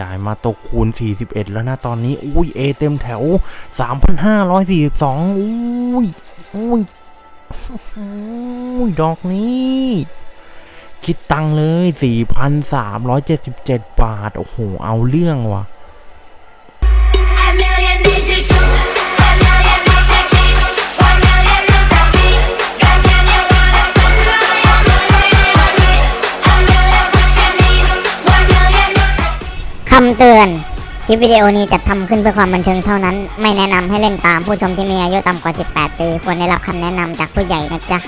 จ่ายมาตกคูณ 41 แล้วนะตอนนี้ อุ้ยเอเต็มแถว 3,542 อุ้ย อุ้ยอุ้ยดอกนี้ คิดตังเลย 4,377 บาท โอ้โห เอาเรื่องว่ะ เตือน คลิปวิดีโอนี้จัดทำขึ้นเพื่อความบันเทิงเท่านั้น ไม่แนะนำให้เล่นตามผู้ชมที่มีอายุต่ำกว่า 18 ปี ควรได้รับคำแนะนำจากผู้ใหญ่นะจ๊ะ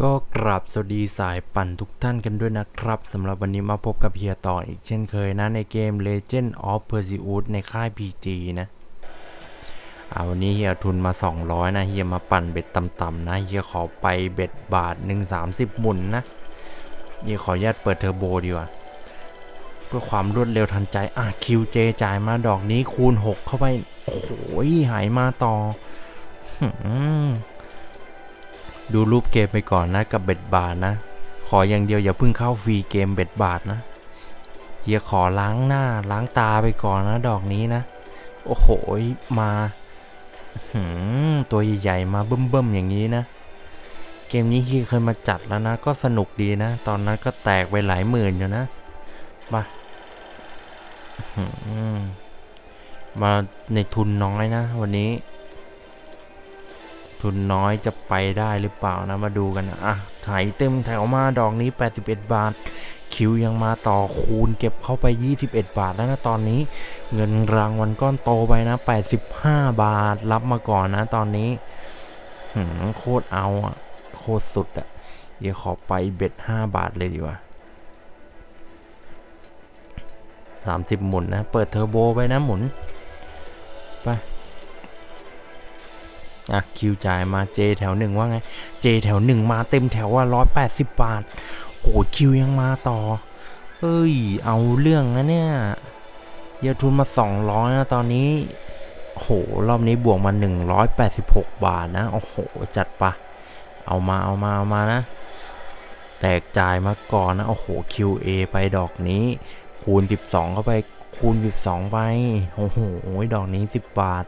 ก็กราบสวัสดีสายปั่นทุกท่านกันด้วยนะครับสำหรับวันนี้มาพบกับเฮียต่ออีกเช่นเคยนะในเกม Legend of Perseus ในค่าย PG นะอ่าวันนี้เฮียทุนมา 200 นะเฮียมาปั่นเบ็ดต่ำๆนะเฮียขอไปเบ็ดบาท1 30 หมุนนะเฮียขออนุญาตเปิดเทอร์โบดีกว่า เพื่อความรวดเร็วทันใจ อะ QJ จ่ายมาดอกนี้คูณ 6 เข้าไป โอ้โหหายมาต่อ ดูรูปเกมไปก่อนนะ กับเบ็ดบาทนะ ขออย่างเดียวอย่าเพิ่งเข้าฟรีเกมเบ็ดบาทนะเฮียขอล้างหน้าล้างตาไปก่อนนะ ดอกนี้นะ โอ้โหมาหตัวใหญ่ๆมาเบิ่มๆอย่างนี้นะ เกมนี้เฮียเคยมาจัดแล้วนะ ก็สนุกดีนะ ตอนนั้นก็แตกไปหลายหมื่นอยู่นะมา มาในทุนน้อยนะ วันนี้ ทุนน้อยจะไปได้หรือเปล่านะมาดูกันนะอะถ่ายเต็มแถวมาดอกนี้ 81 บาท คิวยังมาต่อคูณเก็บเข้าไป 21 บาทแล้วนะตอนนี้ เงินรางวัลก้อนโตไปนะ 85 บาทรับมาก่อนนะตอนนี้โคตรเอาอะ โคตรสุดอะเดี๋ยวขอไปเบ็ด5บาทเลยดีกว่า 30 หมุนนะ เปิดเทอร์โบไปนะหมุน ไปอะคิวจ่ายมาเจแถวหนึ่งว่าไงเจแถวหนึ่งมาเต็มแถวว่าร้อยแปดสิบบาทโหคิวยังมาต่อ เอ้ย เอาเรื่องนะเนี่ยเยอะทุนมาสองร้อยนะตอนนี้โหรอบนี้บวกมาหนึ่งร้อยแปดสิบหกบาทนะ โอ้โห จัดปะเอามาเอามาเอามานะ แตกจ่ายมาก่อนนะ โอ้โห QA ไปดอกนี้ คูณ 12 เข้าไป คูณ 12 ไป โอ้โห ดอกนี้ 10 บาท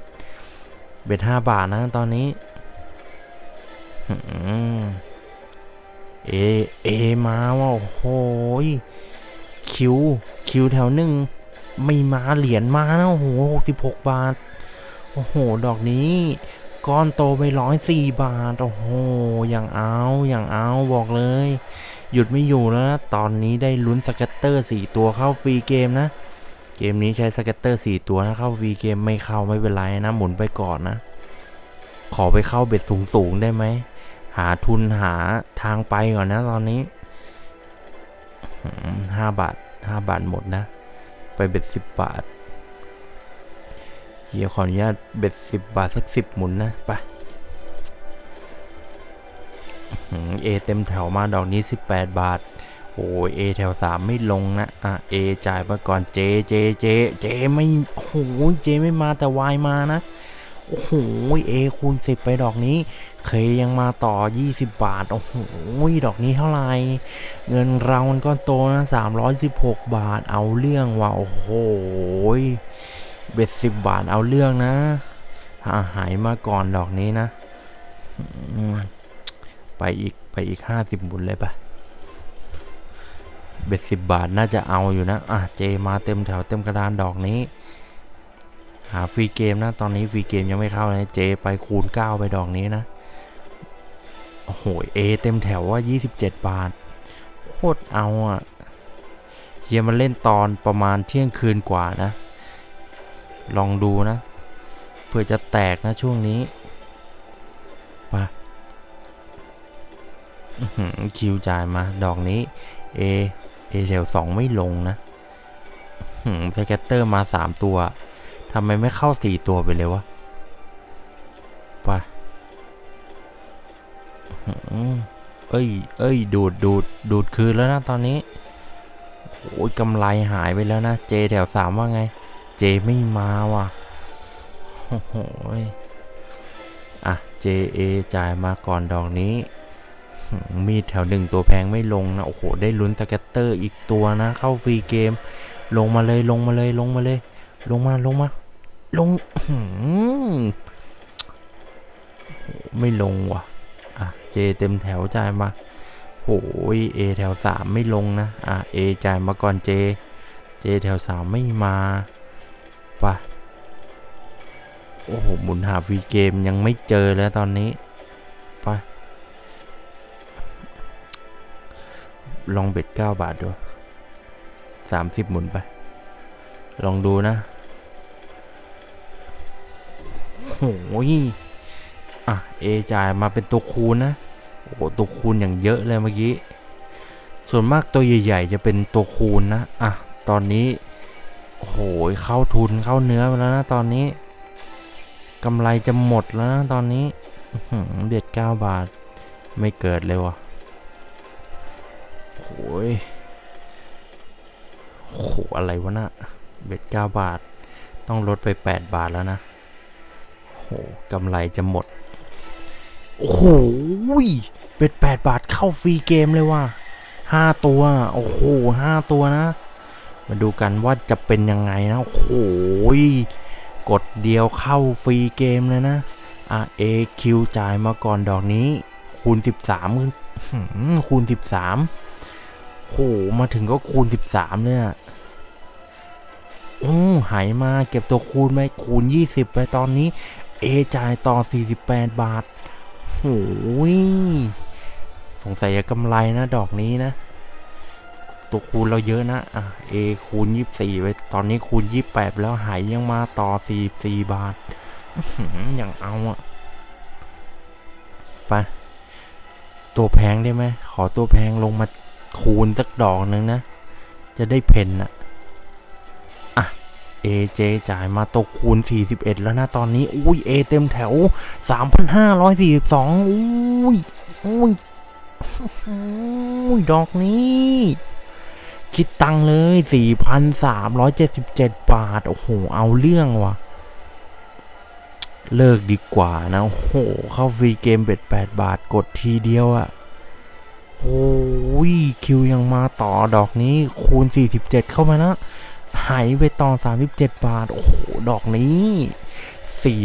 เบ็ดห้าบาทนะตอนนี้ เอ เอ มาว่ะโอ้โหยคิว คิวแถวหนึ่ง ไม่มาเหรียญมานะโอ้โหหกสิบหกบาท โอ้โห ดอกนี้ก้อนโตไปร้อยสี่บาท โอ้โห อย่างเอา อย่างเอา บอกเลย หยุดไม่อยู่แล้วนะ ตอนนี้ได้ลุ้นสเก็ตเตอร์สี่ตัวเข้าฟรีเกมนะ เกมนี้ใช้สเก็ตเตอร์4ตัวนะเข้า V เกมไม่เข้าไม่เป็นไรนะหมุนไปก่อนนะ ขอไปเข้าเบ็ดสูงๆได้ไหม หาทุนหาทางไปก่อนนะตอนนี้ห้าบาทห้าบาทหมดนะ ไปเบ็ดสิบบาทเฮียขออนุญาตเบ็ดสิบบาทสักสิบหมุนนะไป เอเต็มแถวมาดอกนี้ 18 บาท โอ้ยเอแถวสามไม่ลงนะ อะเอจ่ายไปก่อนเจเจเจเจไม่โอ้โหเจไม่มาแต่วายมานะ โอ้โหเอคูณสิบไปดอกนี้ เคยยังมาต่อ 20 บาท โอ้โหดอกนี้เท่าไหร่ เงินเรางวัลก้อนโตนะ 316 บาทเอาเรื่องว่ะโอ้โหเบ็ดสิบบาทเอาเรื่องนะหายมาก่อนดอกนี้นะอืม ไปอีกไปอีก50บุญเลยปะเบ็ดสิบบาทน่าจะเอาอยู่นะ อะเจมาเต็มแถวเต็มกระดานดอกนี้ หาฟรีเกมนะ ตอนนี้ฟรีเกมยังไม่เข้าเลยเจไปคูณ 9 ไปดอกนี้นะ โอ้โหเอเต็มแถวว่า 27 บาท โคตรเอาอะเฮียมาเล่นตอนประมาณเที่ยงคืนกว่านะ ลองดูนะ เพื่อจะแตกนะช่วงนี้ไป คิวจ่ายมา ดอกนี้ เอ เอแถวสองไม่ลงนะscatter มาสามตัวทำไมไม่เข้าสี่ตัวไปเลยวะไปเอ้ย เอ้ย ดูด ดูด ดูดคืนแล้วนะตอนนี้ โอ้ยกำไรหายไปแล้วนะ J แถวสามว่าไง J ไม่มาว่ะ โอ้โหยอะ JA จ่ายมาก่อนดอกนี้ มีดแถวหนึ่งตัวแพงไม่ลงนะ โอ้โห ได้ลุ้น scatter อีกตัวนะ เข้า free game ลงมาเลยลงมาเลยลงมาเลย ลงมาลงมา ลงไม่ลงว่ะ อะ เจเต็มแถวจ่ายมาโอ้ยเอแถวสามไม่ลงนะ อะเอจ่ายมาก่อนเจ เจแถวสามไม่มาไปะโอ้โห หมุนหาฟรีเกมยังไม่เจอแล้วตอนนี้ ไป ลองเบ็ดเก้าบาทดูสามสิบหมุนไป ลองดูนะ โอ้ยอะ เอจ่ายมาเป็นตัวคูณนะ โอ้ตัวคูณอย่างเยอะเลยเมื่อกี้ ส่วนมากตัวใหญ่ๆ จะเป็นตัวคูณนะ อะ ตอนนี้ โอ้โห เข้าทุนเข้าเนื้อไปแล้วนะตอนนี้กำไรจะหมดแล้วนะตอนนี้เบ็ดเก้าบาท ไม่เกิดเลยวะโอ้ ยโอ้โหอะไรวะน่ะเบ็ดเก้าบาท ต้องลดไป 8 บาทแล้วนะโหกำไรจะหมด โอ้โหเบ็ด 8 บาทเข้าฟรีเกมเลยว่ะห้าตัว โอ้โหห้าตัวนะ มาดูกันว่าจะเป็นยังไงนะ โอ้โหกดเดียวเข้าฟรีเกมเลยนะ RAQ จ่ายมาก่อนดอกนี้ คูณ 13คูณ13 โห มาถึงก็คูณ 13เลยอะโอ้หายมาเก็บตัวคูณไปคูณ 20 ไปตอนนี้ A จ่ายต่อ 48 บาทโหยสงสัยจะกำไรนะ ดอกนี้นะ ตัวคูณเราเยอะนะ อะ A คูณ 24 ไป ตอนนี้คูณ 28 แล้วหายยังมาต่อ 44 บาทอื้อหืออย่างเอาอะไป ตัวแพงได้ไหม ขอตัวแพงลงมา คูณสักดอกหนึ่งนะ จะได้เพนอะอะ AJ จ่ายมาตัวคูณ 41 แล้วนะตอนนี้ อุ้ย A เต็มแถว 3,542 อุ้ยอุ้ยอุ้ยดอกนี้คิดตังเลย 4,377 บาท โอ้โห เอาเรื่องวะเลิกดีกว่านะ โอ้โห เข้าฟรีเกมเบ็ด8บาท กดทีเดียวอะ โอ้ยคิวยังมาต่อดอกนี้คูณ 47 เข้ามานะ หายไปต่อ 37 บาท โอ้โห ดอกนี้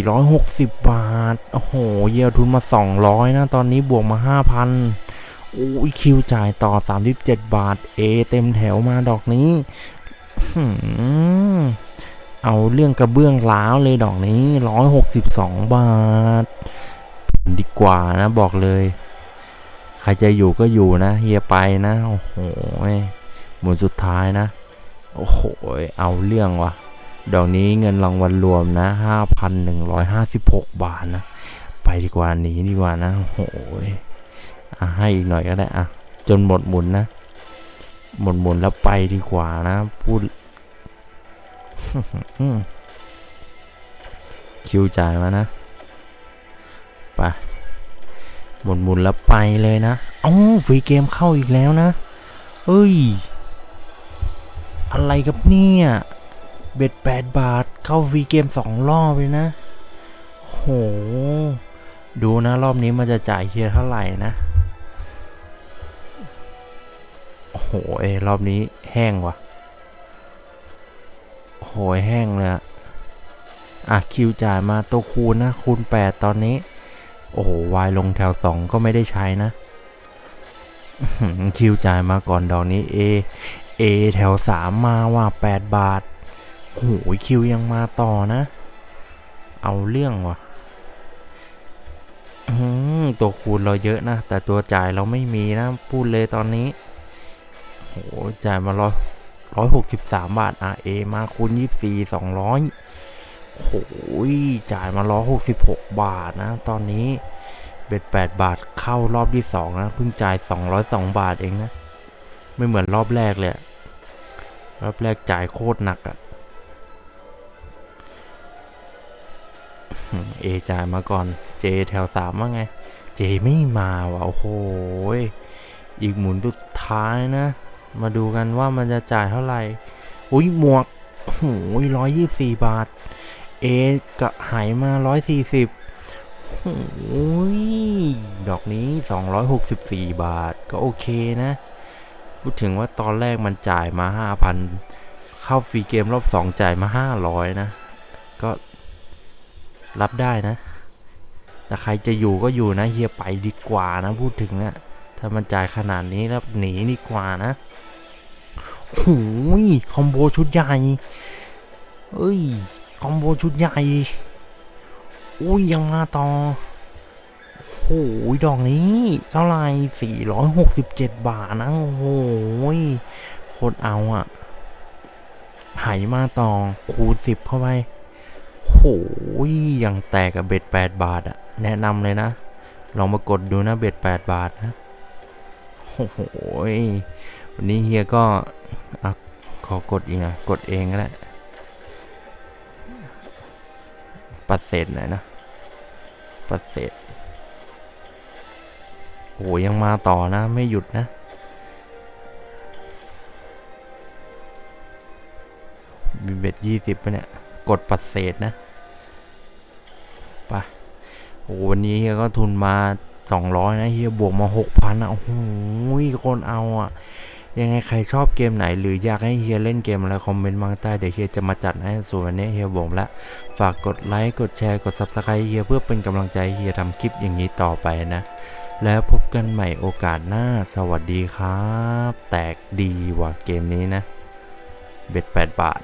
460 บาท โอ้โห เยียวทุนมา 200 นะ ตอนนี้บวกมา 5,000โอ้ยคิวจ่ายต่อ 37 บาท เอ เต็มแถวมาดอกนี้เอาเรื่องกระเบื้องล้าวเลยดอกนี้ 162 บาท ดีกว่านะบอกเลย ครจะอยู่ก็อยู่นะเฮียไปนะ โอ้โหหมุนสุดท้ายนะ โอ้โห เอาเรื่องวะดอกนี้เงินรางวัลรวมนะ 5,156 บาทนะ ไปดีกว่าหนีดีกว่านะ โอ้โหอะให้อีกหน่อยก็ได้อะ จนหมดหมุนนะ หมดหมุนแล้วไปดีกว่านะ พูด คิวจ่ายมานะ ไป หมดหมุนแล้วไปเลยนะเอ้าฟรีเกมเข้าอีกแล้วนะเฮ้ย อะไรกับเนี่ย เบ็ดแปดบาทเข้าฟรีเกมสองรอบเลยนะ โห ดูนะรอบนี้มันจะจ่ายเฮียเท่าไหร่นะ โอ้โหเอยรอบนี้แห้งว่ะโอ้โหแห้งเลยอะอะคิวจ่ายมาตัวคูณนะคูณ8ตอนนี้ โอ้โหวายลงแถว2ก็ไม่ได้ใช้นะ คิวจ่ายมาก่อนดอกนี้ A A แถว3มาว่า8บาทโอ้โหคิวยังมาต่อนะ เอาเรื่องว่ะตัวคูณเราเยอะนะ แต่ตัวจ่ายเราไม่มีนะ พูดเลยตอนนี้โหจ่ายมาร้อยร้อยหกสิบสามบาท RA มาคูณยี่สี่สองร้อย โหยจ่ายมาร้อหกสิบหกบาทนะ ตอนนี้เบ็ดแปดบาทเข้ารอบที่สองนะ เพิ่งจ่ายสองร้อยสองบาทเองนะ ไม่เหมือนรอบแรกเลย รอบแรกจ่ายโคตรหนักอะเอจ่ายมาก่อน เจแถวสามว่าไง เจไม่มาว่ะโอ้โหยอีกหมุนสุดท้ายนะ มาดูกันว่ามันจะจ่ายเท่าไหร่ อุ้ยหมวกโอ้โหร้อยยี่สี่บาท เอกับหายมาร้อยสี่สิบโอ้ยดอกนี้สองร้อยหกสิบสี่บาทก็โอเคนะ พูดถึงว่าตอนแรกมันจ่ายมาห้าพันเข้าฟรีเกมรอบสองจ่ายมาห้าร้อยนะ ก็รับได้นะ แต่ใครจะอยู่ก็อยู่นะเฮียไปดีกว่านะ พูดถึงนะ ถ้ามันจ่ายขนาดนี้แล้วหนีดีกว่านะโอ้ยคอมโบชุดใหญ่ เอ้ย คอมโบชุดใหญ่อุ้ยยังมาต่อโอ้ยดอกนี้เท่าไหร่467 บาทนะโอ้โหยโคตรเอาอะไหมาต่อคูณ10 เข้าไปโอ้โหยยังแตกกับเบ็ด 8 บาทอะแนะนำเลยนะ ลองมากดดูนะเบ็ด 8 บาทนะโอ้โหยวันนี้เฮียก็อขอกดอีกนะ กดเองก็ได้ ปัดเศษหน่อยนะ ปัดเศษ โอ้ยังมาต่อนะ ไม่หยุดนะ มีเบ็ดยี่สิบปเนี่ย กดปัดเศษนะไปโอ้วันนี้เฮียก็ทุนมาสองร้อยนะเฮียบวกมาหกพันอะ โอ้โหคนเอาอะ ยังไงใครชอบเกมไหน หรืออยากให้เฮียเล่นเกมอะไร comment มาใต้เดี๋ยวเฮียจะมาจัดให้ส่วนวันนี้เฮียบอกแล้วฝากกดไลค์กดแชร์กด subscribe เฮียเพื่อเป็นกำลังใจเฮียทำคลิปอย่างนี้ต่อไปนะ แล้วพบกันใหม่โอกาสหน้าสวัสดีครับ แตกดีว่ะเกมนี้นะ bet 8บาท